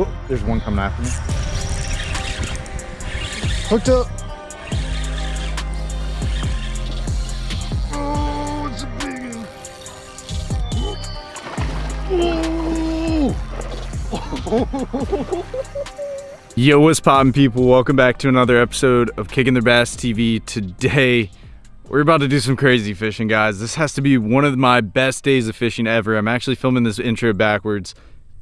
Oh, there's one coming after me. Hooked up. Oh, it's a big one. Yo, what's poppin' people? Welcome back to another episode of Kicking Their Bass TV. Today, we're about to do some crazy fishing, guys. This has to be one of my best days of fishing ever. I'm actually filming this intro backwards.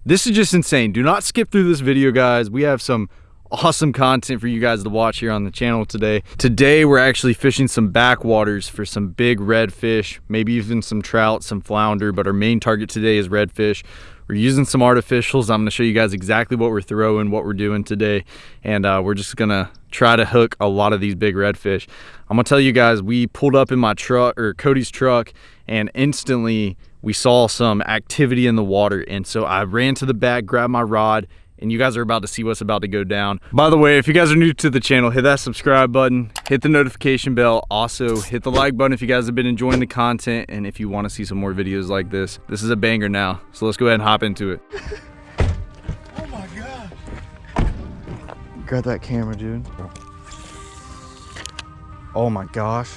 This is just insane. Do not skip through this video, guys. We have some awesome content for you guys to watch here on the channel today. Today, we're actually fishing some backwaters for some big redfish, maybe even some trout, some flounder, but our main target today is redfish. We're using some artificials. I'm gonna show you guys exactly what we're throwing, what we're doing today. And uh, we're just gonna try to hook a lot of these big redfish. I'm gonna tell you guys, we pulled up in my truck, or Cody's truck, and instantly we saw some activity in the water. And so I ran to the back, grabbed my rod, and you guys are about to see what's about to go down. By the way, if you guys are new to the channel, hit that subscribe button, hit the notification bell. Also, hit the like button if you guys have been enjoying the content and if you want to see some more videos like this. This is a banger now, so let's go ahead and hop into it. oh my God. Grab that camera, dude. Oh my gosh.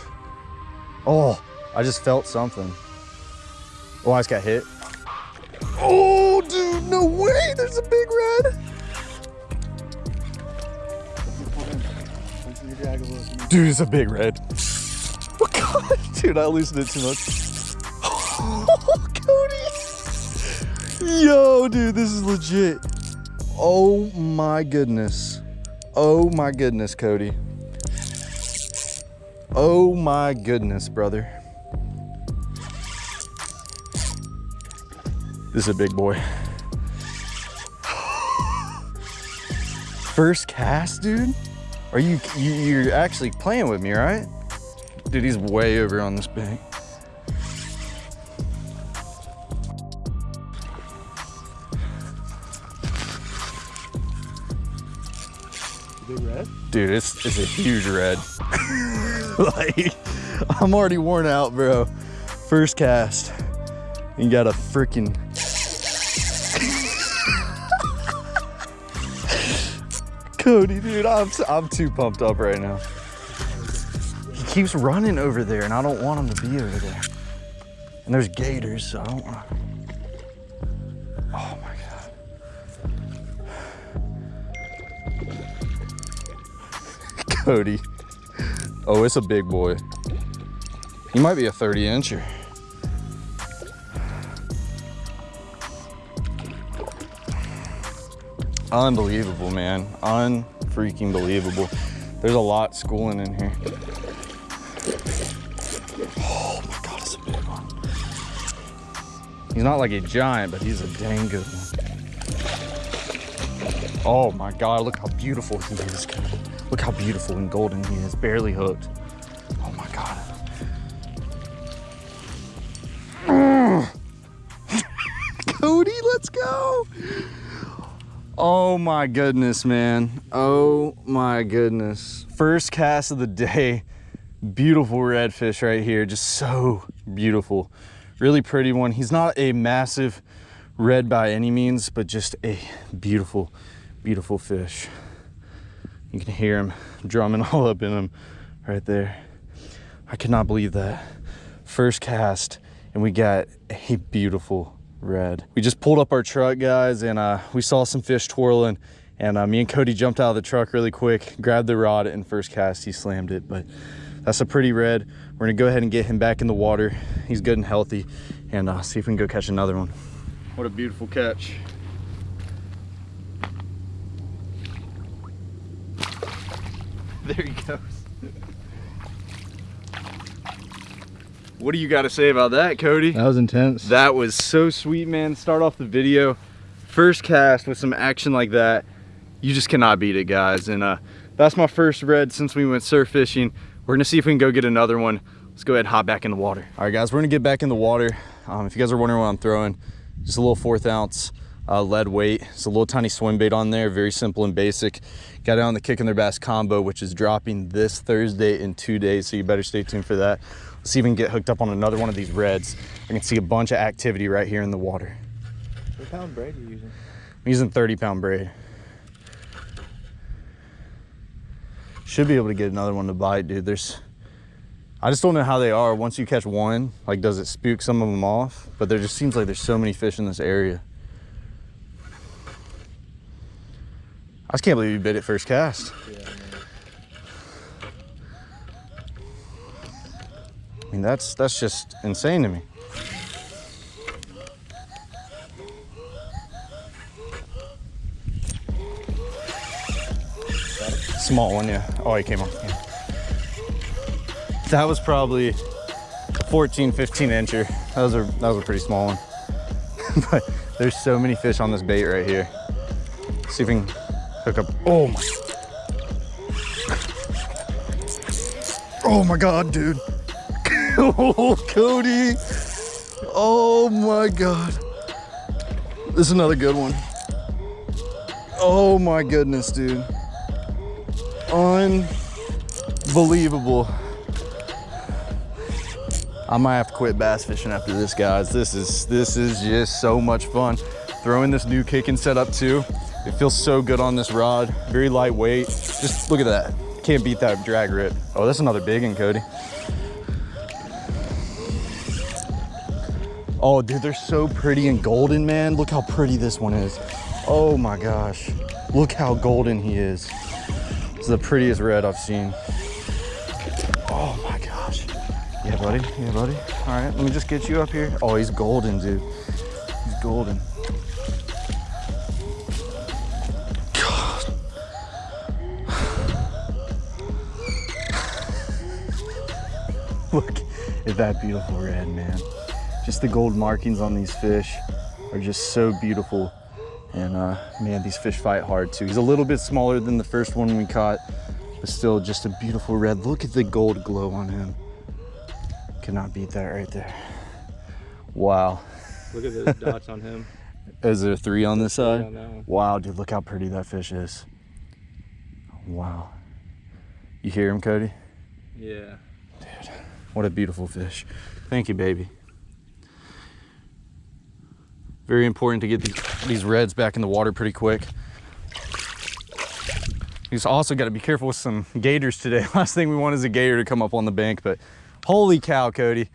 Oh, I just felt something. Oh, I just got hit. Oh, dude, no way. There's a big red. Dude, it's a big red. Oh, God. Dude, I loosened it too much. Oh, Cody. Yo, dude, this is legit. Oh, my goodness. Oh, my goodness, Cody. Oh, my goodness, brother. This is a big boy. First cast, dude? Are you, you, you're actually playing with me, right? Dude, he's way over on this bank. Dude, it's, it's a huge red. like, I'm already worn out, bro. First cast. You got a freaking Cody, dude, I'm, I'm too pumped up right now. He keeps running over there and I don't want him to be over there. And there's gators, so I don't want Oh my God. Cody. Oh, it's a big boy. He might be a 30 Unbelievable, man. Unfreaking believable. There's a lot schooling in here. Oh my God, it's a big one. He's not like a giant, but he's a dang good one. Oh my God, look how beautiful he is. Look how beautiful and golden he is, barely hooked. Oh my God. Cody, let's go. Oh my goodness, man. Oh my goodness. First cast of the day. Beautiful redfish right here. Just so beautiful. Really pretty one. He's not a massive red by any means, but just a beautiful, beautiful fish. You can hear him drumming all up in him right there. I cannot believe that. First cast, and we got a beautiful red. We just pulled up our truck, guys, and uh, we saw some fish twirling. And uh, me and Cody jumped out of the truck really quick, grabbed the rod, and first cast, he slammed it. But that's a pretty red. We're gonna go ahead and get him back in the water. He's good and healthy, and uh, see if we can go catch another one. What a beautiful catch. There he goes. What do you got to say about that, Cody? That was intense. That was so sweet, man. Start off the video. First cast with some action like that. You just cannot beat it, guys. And uh, that's my first red since we went surf fishing. We're gonna see if we can go get another one. Let's go ahead and hop back in the water. All right, guys, we're gonna get back in the water. Um, if you guys are wondering what I'm throwing, just a little fourth ounce uh, lead weight. It's a little tiny swim bait on there, very simple and basic. Got it on the Kicking Their Bass combo, which is dropping this Thursday in two days, so you better stay tuned for that. Let's see if we can get hooked up on another one of these reds. I can see a bunch of activity right here in the water. What pound braid are you using? I'm using 30 pound braid. Should be able to get another one to bite, dude. There's, I just don't know how they are. Once you catch one, like does it spook some of them off? But there just seems like there's so many fish in this area. I just can't believe you bit it first cast. I mean, that's that's just insane to me. Small one, yeah. Oh, he came off. Yeah. That was probably 14, 15 incher. That was a that was a pretty small one. but there's so many fish on this bait right here. See if we can hook up. Oh my. Oh my God, dude. Oh, Cody. Oh my God. This is another good one. Oh my goodness, dude. Unbelievable. I might have to quit bass fishing after this, guys. This is this is just so much fun. Throwing this new kicking setup too. It feels so good on this rod. Very lightweight. Just look at that. Can't beat that drag rip. Oh, that's another big one, Cody. Oh, dude, they're so pretty and golden, man. Look how pretty this one is. Oh my gosh. Look how golden he is. This is the prettiest red I've seen. Oh my gosh. Yeah, buddy. Yeah, buddy. All right, let me just get you up here. Oh, he's golden, dude. He's golden. Look at that beautiful red, man. Just the gold markings on these fish are just so beautiful. And uh, man, these fish fight hard too. He's a little bit smaller than the first one we caught, but still just a beautiful red. Look at the gold glow on him. Cannot beat that right there. Wow. Look at those dots on him. Is there three on this side? on. Wow, dude, look how pretty that fish is. Wow. You hear him, Cody? Yeah. Dude, what a beautiful fish. Thank you, baby. Very important to get these, these reds back in the water pretty quick. He's also got to be careful with some gators today. Last thing we want is a gator to come up on the bank, but holy cow, Cody.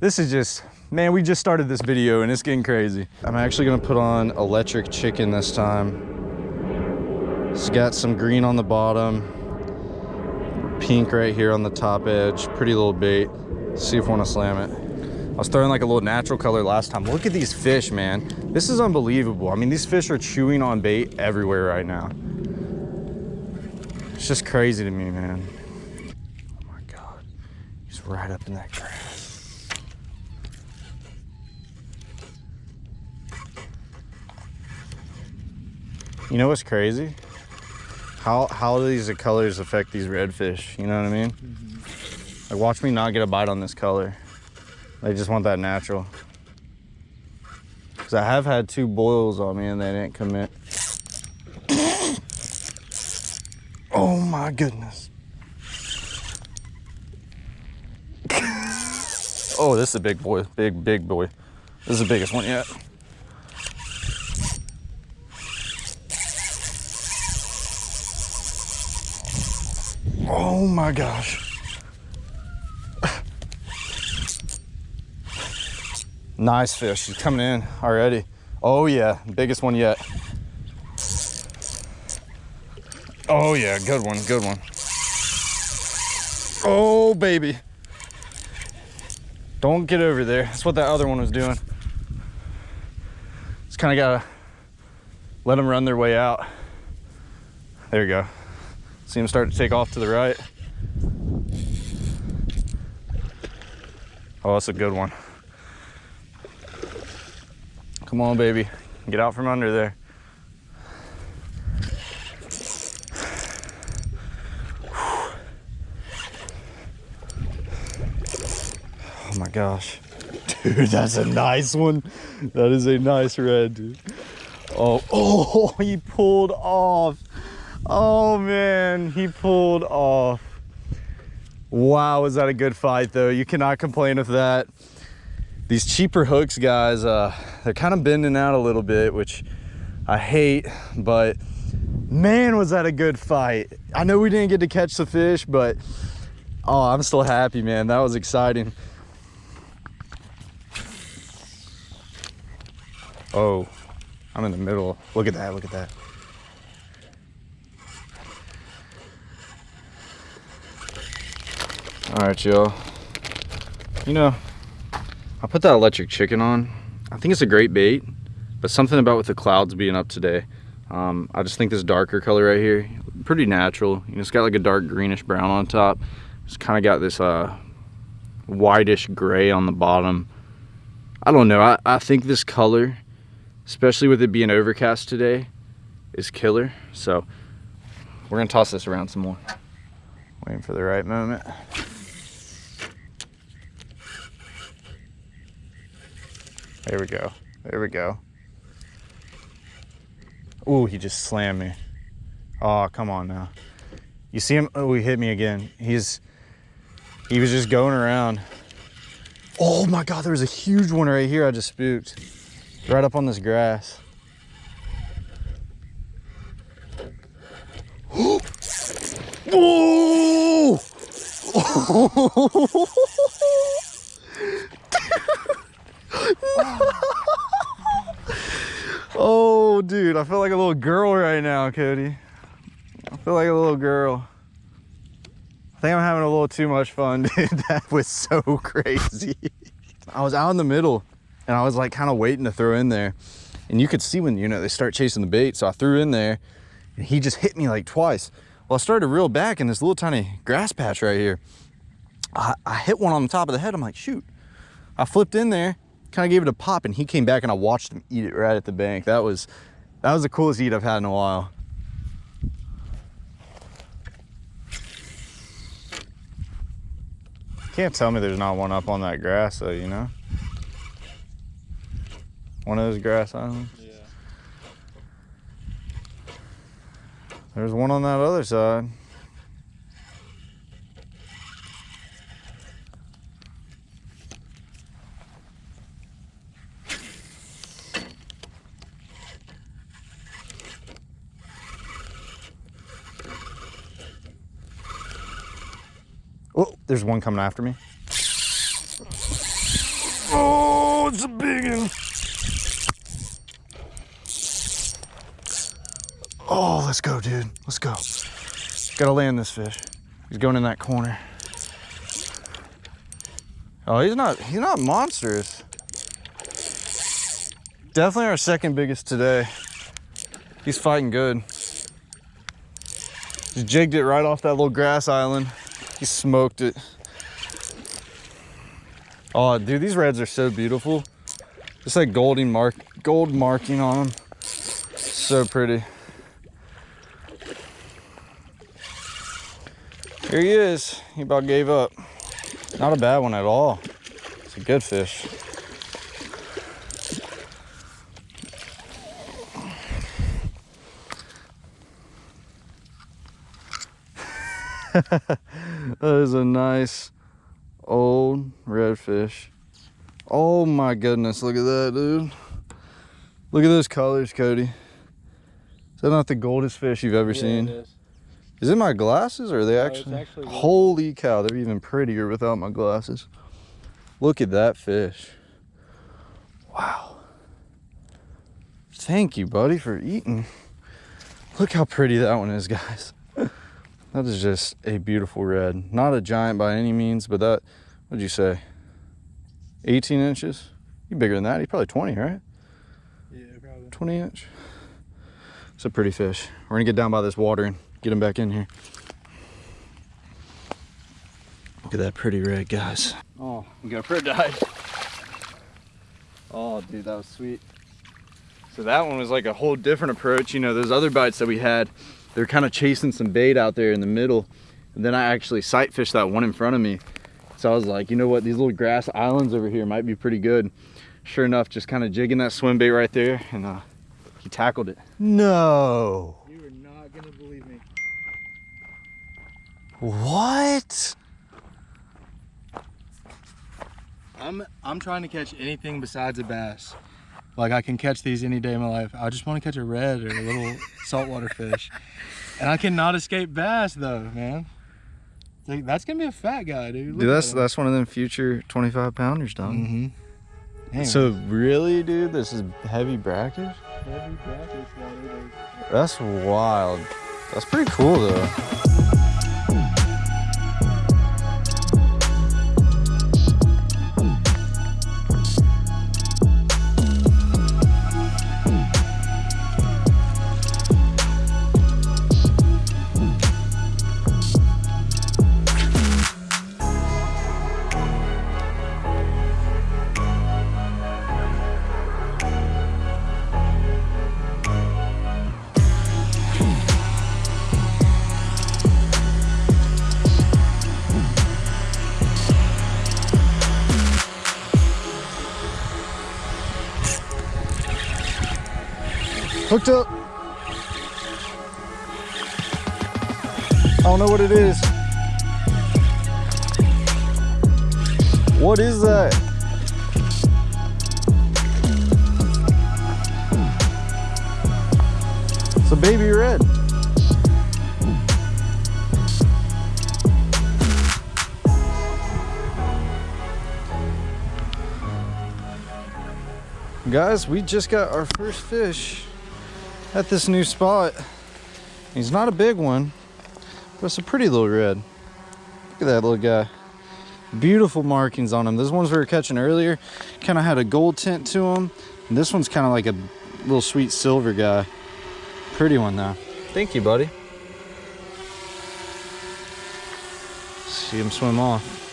This is just, man, we just started this video and it's getting crazy. I'm actually gonna put on electric chicken this time. It's got some green on the bottom, pink right here on the top edge. Pretty little bait. See if we want to slam it. I was throwing like a little natural color last time. Look at these fish, man. This is unbelievable. I mean, these fish are chewing on bait everywhere right now. It's just crazy to me, man. Oh my God. He's right up in that grass. You know what's crazy? How how do these colors affect these redfish? You know what I mean? Mm-hmm. Like watch me not get a bite on this color. They just want that natural. Cause I have had two boils on me and they didn't commit. oh my goodness. oh, this is a big boy, big, big boy. This is the biggest one yet. Oh my gosh. Nice fish. He's coming in already. Oh yeah, biggest one yet. Oh yeah, good one, good one. Oh baby. Don't get over there. That's what that other one was doing. Just kind of gotta let them run their way out. There you go. See them start to take off to the right. Oh, that's a good one. Come on, baby. Get out from under there. Oh my gosh. Dude, that's a nice one. That is a nice red, dude. Oh, oh, he pulled off. Oh man, he pulled off. Wow, was that a good fight though? You cannot complain with that. These cheaper hooks, guys, uh, they're kind of bending out a little bit, which I hate, but man, was that a good fight. I know we didn't get to catch the fish, but oh, I'm still happy, man. That was exciting. Oh, I'm in the middle. Look at that, look at that. All right, y'all. You know, I put that electric chicken on. I think it's a great bait, but something about with the clouds being up today, um, I just think this darker color right here, pretty natural. You know, it's got like a dark greenish brown on top. It's kind of got this uh, whitish gray on the bottom. I don't know. I, I think this color, especially with it being overcast today, is killer. So we're gonna toss this around some more. Waiting for the right moment. There we go. There we go. Ooh, he just slammed me. Oh, come on now. You see him? Oh, he hit me again. He's, he was just going around. Oh my God, there was a huge one right here I just spooked. Right up on this grass. oh, dude, I feel like a little girl right now, Cody. I feel like a little girl. I think I'm having a little too much fun, dude. That was so crazy. I was out in the middle and I was like kind of waiting to throw in there. And you could see when, you know, they start chasing the bait. So I threw in there and he just hit me like twice. Well, I started to reel back in this little tiny grass patch right here. I, I hit one on the top of the head. I'm like, shoot. I flipped in there, kind of gave it a pop and he came back and I watched him eat it right at the bank. That was, that was the coolest eat I've had in a while. Can't tell me there's not one up on that grass though, you know? One of those grass islands. Yeah. There's one on that other side. Oh, there's one coming after me. Oh, it's a big one. Oh, let's go, dude. Let's go. Gotta land this fish. He's going in that corner. Oh, he's not, he's not monstrous. Definitely our second biggest today. He's fighting good. Just jigged it right off that little grass island. He smoked it. Oh, dude, these reds are so beautiful. Just like golden mark, gold marking on them. So pretty. Here he is. He about gave up. Not a bad one at all. It's a good fish. that is a nice old redfish. Oh my goodness, look at that, dude. Look at those colors, Cody. Is that not the goldest fish you've ever Yeah, seen? it is. Is it my glasses or are they No, actually? actually Holy cow, they're even prettier without my glasses. Look at that fish. Wow. Thank you, buddy, for eating. Look how pretty that one is, guys. That is just a beautiful red. Not a giant by any means, but that, what'd you say? 18 inches? You bigger than that? He's probably 20, right? Yeah, probably. 20 inch. It's a pretty fish. We're gonna get down by this water and get him back in here. Look at that pretty red, guys. Oh, we got a bird died. Oh, dude, that was sweet. So that one was like a whole different approach. You know, those other bites that we had, they're kind of chasing some bait out there in the middle. And then I actually sight fished that one in front of me. So I was like, you know what, these little grass islands over here might be pretty good. Sure enough, just kind of jigging that swim bait right there and uh, he tackled it. No. You are not gonna believe me. What? I'm I'm trying to catch anything besides a bass. Like I can catch these any day of my life. I just want to catch a red or a little saltwater fish, and I cannot escape bass though, man. Like, that's gonna be a fat guy, dude. Dude, that's that's one of them future 25 pounders, dog. Mm-hmm. So really, dude, this is heavy brackish. heavy brackish. That's wild. That's pretty cool though. Hooked up. I don't know what it is. What is that? It's a baby red. Guys, we just got our first fish at this new spot. He's not a big one, but it's a pretty little red. Look at that little guy. Beautiful markings on him. Those ones we were catching earlier kind of had a gold tint to them. And this one's kind of like a little sweet silver guy. Pretty one though. Thank you, buddy. See him swim off.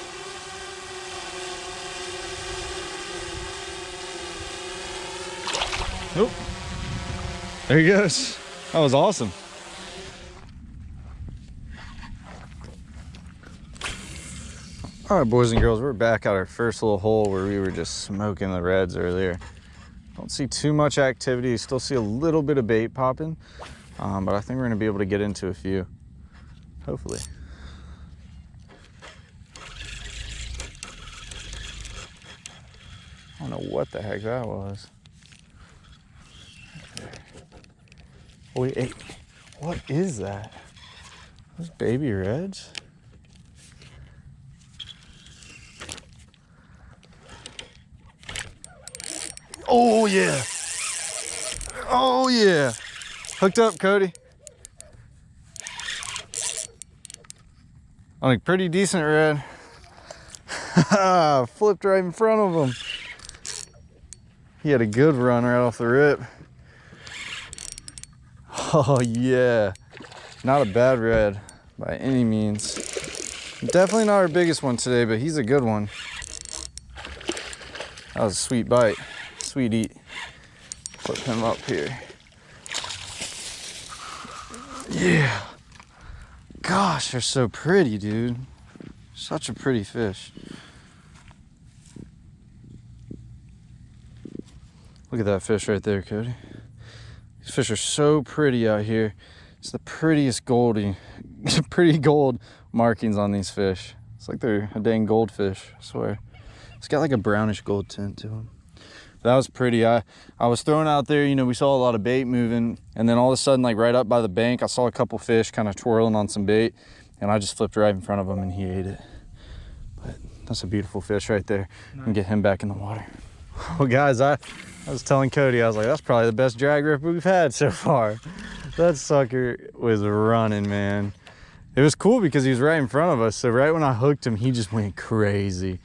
There he goes. That was awesome. All right, boys and girls, we're back at our first little hole where we were just smoking the reds earlier. Don't see too much activity. Still see a little bit of bait popping, um, but I think we're gonna be able to get into a few, hopefully. I don't know what the heck that was. Wait, hey, what is that? Those baby reds? Oh yeah. Oh yeah. Hooked up, Cody. On a pretty decent red. Flipped right in front of him. He had a good run right off the rip. Oh yeah, not a bad red by any means. Definitely not our biggest one today, but he's a good one. That was a sweet bite, sweet eat. Flip him up here. Yeah. Gosh, they're so pretty, dude. Such a pretty fish. Look at that fish right there, Cody. These fish are so pretty out here. It's the prettiest goldy, pretty gold markings on these fish. It's like they're a dang goldfish, I swear. It's got like a brownish gold tint to them. That was pretty. I, I was throwing out there, you know, we saw a lot of bait moving and then all of a sudden, like right up by the bank, I saw a couple fish kind of twirling on some bait and I just flipped right in front of him and he ate it. But that's a beautiful fish right there. And get him back in the water. Well, guys, I, I was telling Cody, I was like, that's probably the best drag rip we've had so far. That sucker was running, man. It was cool because he was right in front of us. So right when I hooked him, he just went crazy.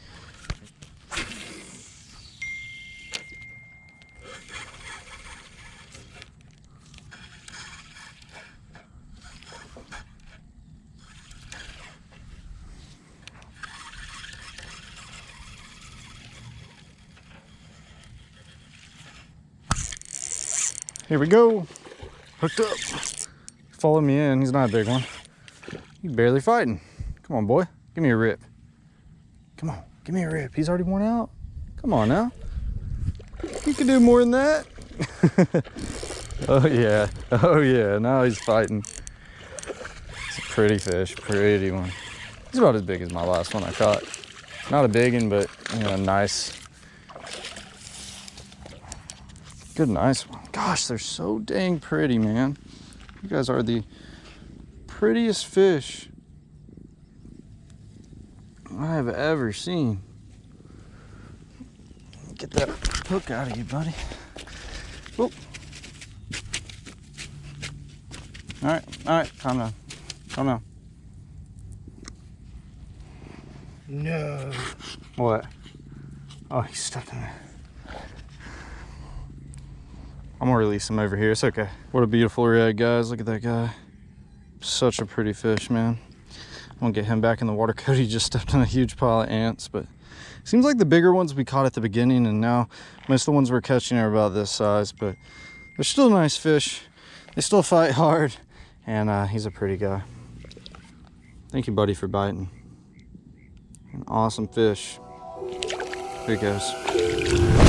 Here we go. Hooked up. Follow me in. He's not a big one. He's barely fighting. Come on, boy. Give me a rip. Come on. Give me a rip. He's already worn out. Come on now. You can do more than that. oh, yeah. Oh, yeah. Now he's fighting. It's a pretty fish. Pretty one. He's about as big as my last one I caught. Not a big one, but, you know, nice Good, nice one. Gosh, they're so dang pretty, man. You guys are the prettiest fish I have ever seen. Get that hook out of you, buddy. Whoop. All right, all right, calm down. Calm down. No. What? Oh, he stepped in there. I'm gonna release him over here. It's okay. What a beautiful red, guys. Look at that guy. Such a pretty fish, man. I'm gonna get him back in the water. Cody just stepped on a huge pile of ants, but seems like the bigger ones we caught at the beginning, and now most of the ones we're catching are about this size, but they're still nice fish. They still fight hard, and uh, he's a pretty guy. Thank you, buddy, for biting. An awesome fish. Here he goes.